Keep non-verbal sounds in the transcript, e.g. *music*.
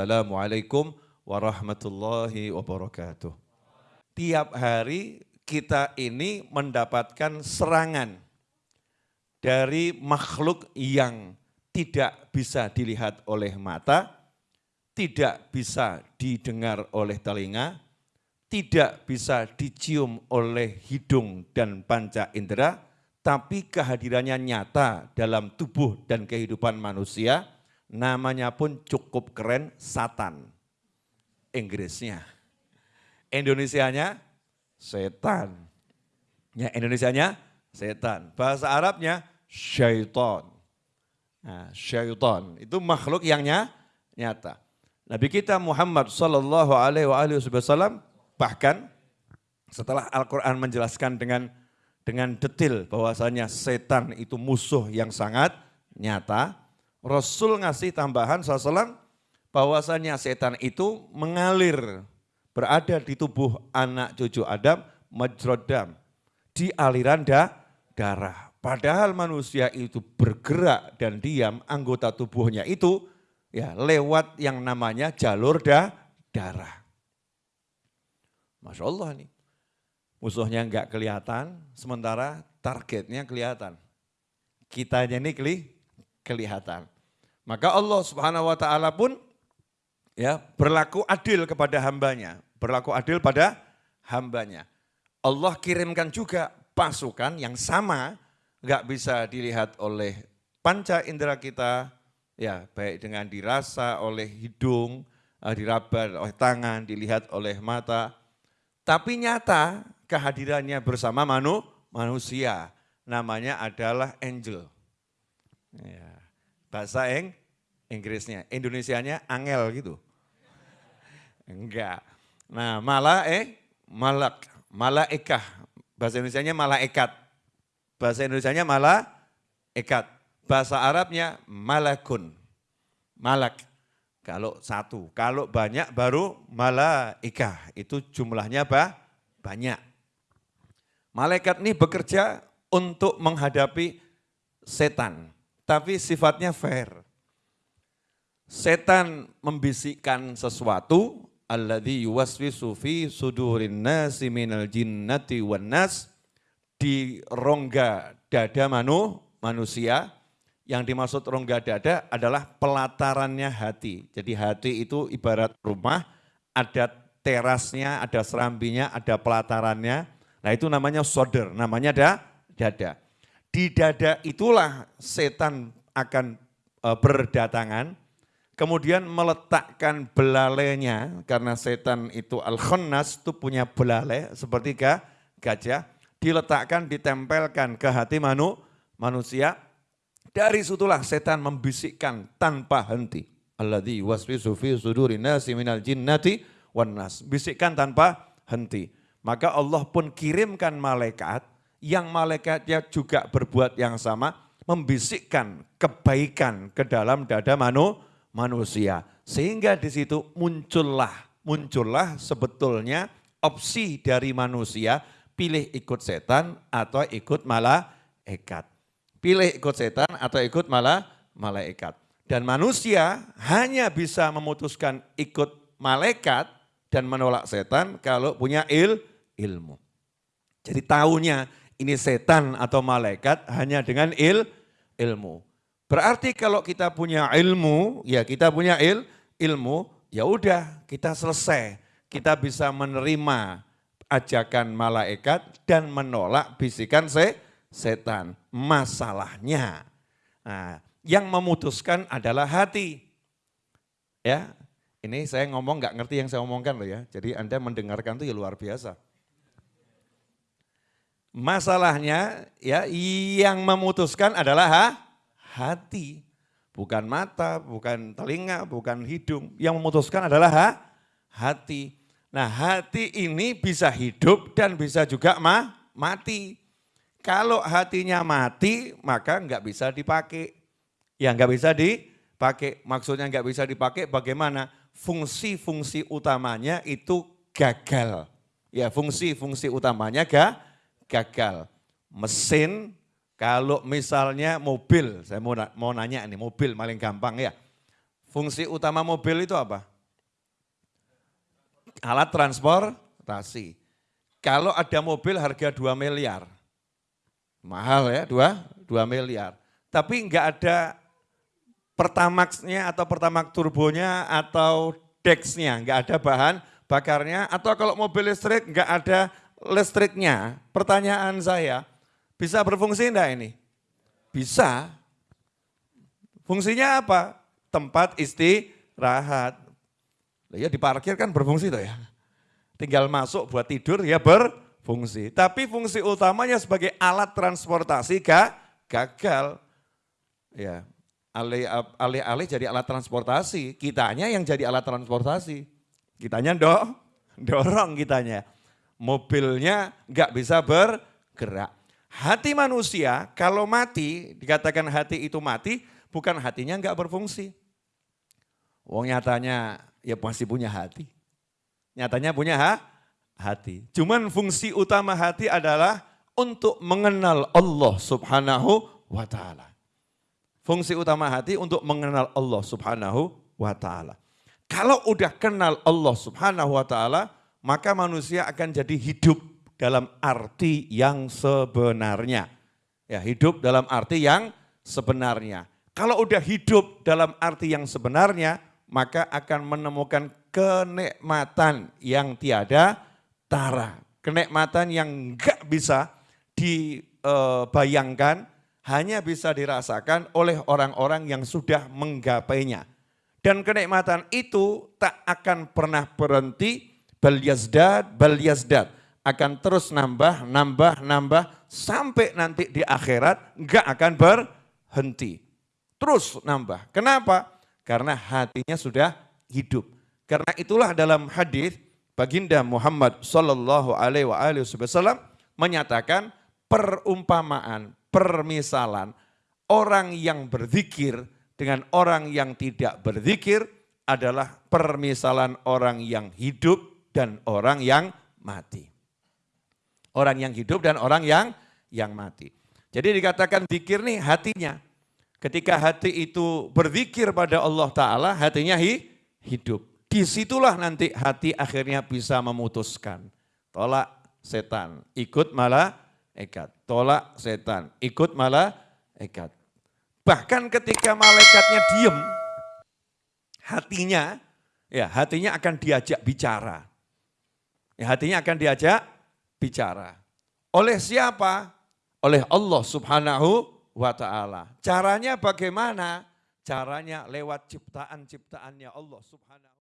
Wassalamualaikum warahmatullahi wabarakatuh. Tiap hari kita ini mendapatkan serangan dari makhluk yang tidak bisa dilihat oleh mata, tidak bisa didengar oleh telinga, tidak bisa dicium oleh hidung dan panca indera, tapi kehadirannya nyata dalam tubuh dan kehidupan manusia, namanya pun cukup keren, satan. Inggrisnya. Indonesianya, setan. Ya, Indonesianya, setan. Bahasa Arabnya, syaiton. Nah, syaiton itu makhluk yang nyata. Nabi kita Muhammad Sallallahu Alaihi Wasallam bahkan setelah Al-Quran menjelaskan dengan dengan detail bahwasanya setan itu musuh yang sangat nyata, Rasul ngasih tambahan SAW bahwasanya setan itu mengalir berada di tubuh anak cucu Adam majrodam di aliran da, darah. Padahal manusia itu bergerak dan diam anggota tubuhnya itu ya lewat yang namanya jalur da, darah. Masya Allah nih, musuhnya enggak kelihatan, sementara targetnya kelihatan. Kitanya ini keli, kelihatan. Maka Allah subhanahu wa ta'ala pun ya berlaku adil kepada hambanya. Berlaku adil pada hambanya. Allah kirimkan juga pasukan yang sama, enggak bisa dilihat oleh panca indera kita, ya baik dengan dirasa oleh hidung, eh, diraba oleh tangan, dilihat oleh mata, tapi nyata kehadirannya bersama manu, manusia, namanya adalah angel. Bahasa Eng, Inggrisnya, Indonesianya angel gitu. Enggak. Nah, malah eh malak, malaikah. Bahasa Indonesianya malaikat. Bahasa Indonesianya malah ekat bahasa Arabnya malakun. Malak. Kalau satu, kalau banyak baru malaikah. Itu jumlahnya apa? Banyak. Malaikat ini bekerja untuk menghadapi setan. Tapi sifatnya fair. Setan membisikkan sesuatu, alladhi yuwaswisu fi sudurin nasi minal jinnati wan di rongga dada manu, manusia, yang dimaksud rongga dada adalah pelatarannya hati. Jadi hati itu ibarat rumah, ada terasnya, ada serambinya, ada pelatarannya. Nah itu namanya soder, namanya ada dada. Di dada itulah setan akan e, berdatangan, kemudian meletakkan belalainya, karena setan itu al-khannas itu punya belalai seperti gajah, diletakkan, ditempelkan ke hati manu, manusia, dari situlah setan membisikkan tanpa henti. Alladhi waswisu fi suduri nasi minal jinnati wan nas. Bisikkan tanpa henti. Maka Allah pun kirimkan malaikat yang malaikatnya juga berbuat yang sama, membisikkan kebaikan ke dalam dada manu, manusia. Sehingga di situ muncullah, muncullah sebetulnya opsi dari manusia pilih ikut setan atau ikut malaikat. Pilih ikut setan atau ikut malah malaikat. Dan manusia hanya bisa memutuskan ikut malaikat dan menolak setan kalau punya il, ilmu. Jadi tahunya ini setan atau malaikat hanya dengan il, ilmu. Berarti kalau kita punya ilmu, ya kita punya il, ilmu, ya udah kita selesai. Kita bisa menerima ajakan malaikat dan menolak bisikan se, setan. Masalahnya, nah, yang memutuskan adalah hati. Ya, ini saya ngomong nggak ngerti yang saya omongkan loh ya. Jadi Anda mendengarkan itu ya luar biasa. Masalahnya ya yang memutuskan adalah ha, hati. Bukan mata, bukan telinga, bukan hidung. Yang memutuskan adalah ha, hati. Nah hati ini bisa hidup dan bisa juga ma, mati. Kalau hatinya mati, maka nggak bisa dipakai. Ya nggak bisa dipakai. Maksudnya nggak bisa dipakai bagaimana? Fungsi-fungsi utamanya itu gagal. Ya fungsi-fungsi utamanya ga, gagal. Mesin, kalau misalnya mobil, saya mau, mau nanya nih, mobil paling gampang ya. Fungsi utama mobil itu apa? alat transportasi. Kalau ada mobil harga 2 miliar, mahal ya 2, 2 miliar. Tapi enggak ada pertamaxnya atau pertamax turbonya atau dexnya, enggak ada bahan bakarnya. Atau kalau mobil listrik enggak ada listriknya. Pertanyaan saya, bisa berfungsi enggak ini? Bisa. Fungsinya apa? Tempat istirahat. Ya diparkir kan berfungsi tuh ya. Tinggal masuk buat tidur ya berfungsi. Tapi fungsi utamanya sebagai alat transportasi gak gagal. Ya, alih-alih jadi alat transportasi, kitanya yang jadi alat transportasi. Kitanya do, *laughs* dorong kitanya. Mobilnya nggak bisa bergerak. Hati manusia kalau mati, dikatakan hati itu mati, bukan hatinya nggak berfungsi. Wong nyatanya ya masih punya hati. Nyatanya punya ha? hati. Cuman fungsi utama hati adalah untuk mengenal Allah subhanahu wa ta'ala. Fungsi utama hati untuk mengenal Allah subhanahu wa ta'ala. Kalau udah kenal Allah subhanahu wa ta'ala, maka manusia akan jadi hidup dalam arti yang sebenarnya. Ya, hidup dalam arti yang sebenarnya. Kalau udah hidup dalam arti yang sebenarnya, maka akan menemukan kenikmatan yang tiada tara. Kenikmatan yang enggak bisa dibayangkan, hanya bisa dirasakan oleh orang-orang yang sudah menggapainya. Dan kenikmatan itu tak akan pernah berhenti, bal yazdad. Akan terus nambah, nambah, nambah, sampai nanti di akhirat enggak akan berhenti. Terus nambah. Kenapa? Karena hatinya sudah hidup. Karena itulah dalam hadis baginda Muhammad Sallallahu Alaihi Wasallam menyatakan perumpamaan, permisalan orang yang berzikir dengan orang yang tidak berzikir adalah permisalan orang yang hidup dan orang yang mati. Orang yang hidup dan orang yang yang mati. Jadi dikatakan zikir nih hatinya. Ketika hati itu berzikir pada Allah Ta'ala, hatinya hi, hidup. Di situlah nanti hati akhirnya bisa memutuskan. Tolak setan, ikut malah ekat. Tolak setan, ikut malah ekat. Bahkan ketika malaikatnya diem, hatinya, ya hatinya akan diajak bicara. Ya, hatinya akan diajak bicara. Oleh siapa? Oleh Allah subhanahu wa ta'ala. Caranya bagaimana? Caranya lewat ciptaan-ciptaannya Allah subhanahu